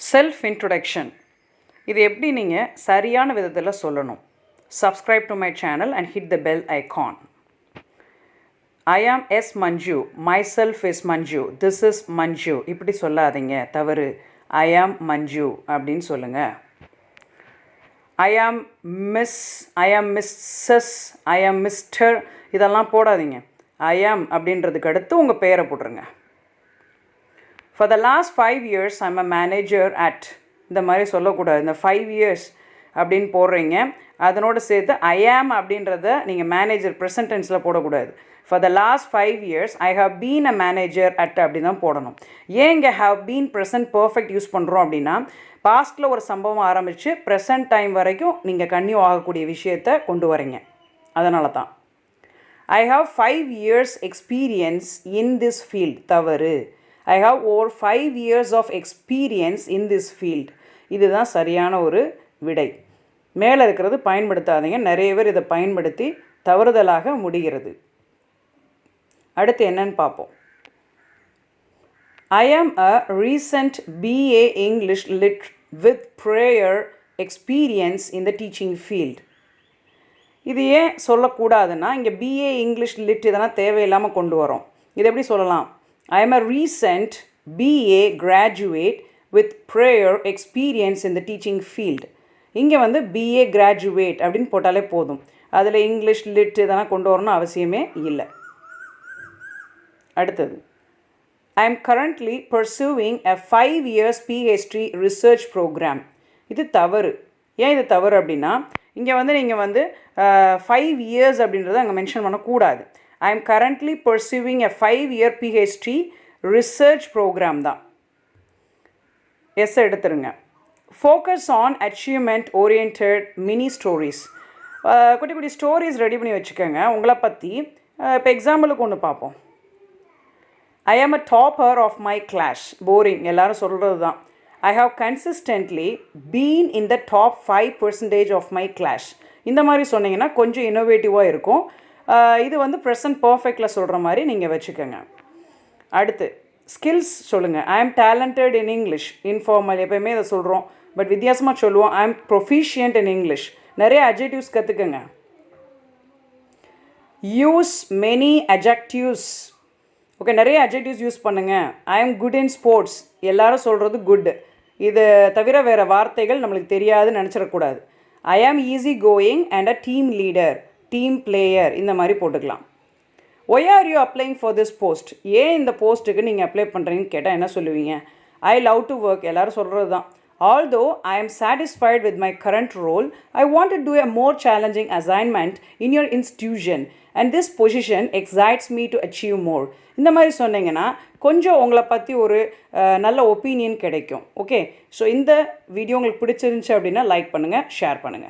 Self introduction இது எப்படி நீங்கள் சரியான விதத்தில் சொல்லணும்? Subscribe to my channel and hit the bell icon I am S Manju myself is Manju this is Manju இப்படி சொல்லாதீங்க. தவறு. ஐ ஆம் மஞ்சு அப்படின்னு சொல்லுங்கள் ஐ ஆம் மிஸ் ஐ ஆம் மிஸ்ஸஸ் ஐ ஆம் மிஸ்டர் இதெல்லாம் போடாதீங்க. ஐ ஆம் அப்படின்றதுக்கு அடுத்து உங்கள் பெயரை போட்டுருங்க. For the last five years I'm a manager at இந்த மாதிரி சொல்லக்கூடாது. இந்த ஃபைவ் இயர்ஸ் அப்படின்னு போடுறீங்க. அதனோடு சேர்த்து ஐ ஆம் அப்படின்றத நீங்கள் மேனேஜர் ப்ரெசன்ட் டென்ஸில் போடக்கூடாது. For the last five years I have been a manager at அப்படி தான் போடணும். ஏன் இங்கே have been present perfect use பண்ணுறோம் அப்படின்னா பாஸ்ட்டில் ஒரு சம்பவம் ஆரம்பித்து ப்ரெசன்ட் டைம் வரைக்கும் நீங்கள் கன்னியூ ஆகக்கூடிய விஷயத்தை கொண்டு வரீங்க. அதனால தான். I have five years experience in this field தவறு. I have over five years of experience in this field இதுதான் சரியான ஒரு விடை. மேலே இருக்கிறது பயன்படுத்தாதீங்க. நிறைய பேர் இதை பயன்படுத்தி தவறுதலாக முடிகிறது. அடுத்து என்னன்னு பார்ப்போம். I am a recent BA English lit with prior experience in the teaching field இது ஏன் சொல்லக்கூடாதுன்னா இங்கே பிஏ இங்கிலீஷ் லிட் இதெல்லாம் தேவையில்லாமல் கொண்டு வரோம் இது எப்படி சொல்லலாம்? I am a recent BA graduate with prior experience in the teaching field இங்கே வந்து பிஏ கிராஜுவேட் அப்படின்னு போட்டாலே போதும். அதில் இங்கிலீஷ் லிட் இதெல்லாம் கொண்டு வரணும் அவசியமே இல்லை. அடுத்தது. I am currently pursuing a five years PhD research program இது தவறு. ஏன் இது தவறு அப்படின்னா இங்கே வந்து நீங்கள் வந்து ஃபைவ் இயர்ஸ் அப்படின்றத அங்கே மென்ஷன் பண்ணக்கூடாது. I am currently pursuing a five year PhD research program தான். எஸ் எடுத்துருங்க. Focus on achievement oriented mini stories குட்டி குட்டி ஸ்டோரிஸ் ரெடி பண்ணி வச்சுக்கோங்க. உங்களை பற்றி இப்போ எக்ஸாம்பிளுக்கு ஒன்று பார்ப்போம் I am a topper of my class boring எல்லோரும் சொல்கிறது தான். I have consistently been in the top five percentage of my class இந்த மாதிரி சொன்னீங்கன்னா கொஞ்சம் இன்னோவேட்டிவாக இருக்கும். இது வந்து ப்ரெசன்ட் பர்ஃபெக்டில் சொல்கிற மாதிரி நீங்கள் வச்சுக்கோங்க. அடுத்து ஸ்கில்ஸ் சொல்லுங்கள் ஐ ஆம் டேலண்டட் இன் இங்கிலீஷ் இன்ஃபார்மல் எப்போயுமே இதை சொல்கிறோம் பட் வித்தியாசமாக சொல்லுவோம். I am proficient in English நிறைய அஜெக்டிவ்ஸ் கற்றுக்குங்க யூஸ் மெனி அஜெக்டிவ்ஸ் ஓகே நிறைய அஜெக்டிவ்ஸ் யூஸ் பண்ணுங்கள் ஐ ஆம் குட் இன் ஸ்போர்ட்ஸ் எல்லாரும் சொல்கிறது குட் இது தவிர வேறு வார்த்தைகள் நம்மளுக்கு தெரியாதுன்னு நினச்சிடக்கூடாது. I am easy going and a team leader team player இந்த மாதிரி போட்டுக்கலாம். Why are you applying for this post ஏன் இந்த போஸ்ட்டுக்கு நீங்கள் அப்ளை பண்ணுறீங்கன்னு கேட்டால் என்ன சொல்லுவீங்க? ஐ லவ் டு ஒர்க் எல்லோரும் சொல்கிறது தான் although I am satisfied with my current role I want to do a more challenging assignment in your institution and this position excites me to achieve more இந்த மாதிரி சொன்னீங்கன்னா கொஞ்சம் உங்களை பற்றி ஒரு நல்ல ஒப்பீனியன் கிடைக்கும். ஓகே ஸோ இந்த வீடியோ உங்களுக்கு பிடிச்சிருந்துச்சி அப்படின்னா லைக் பண்ணுங்கள் ஷேர் பண்ணுங்கள்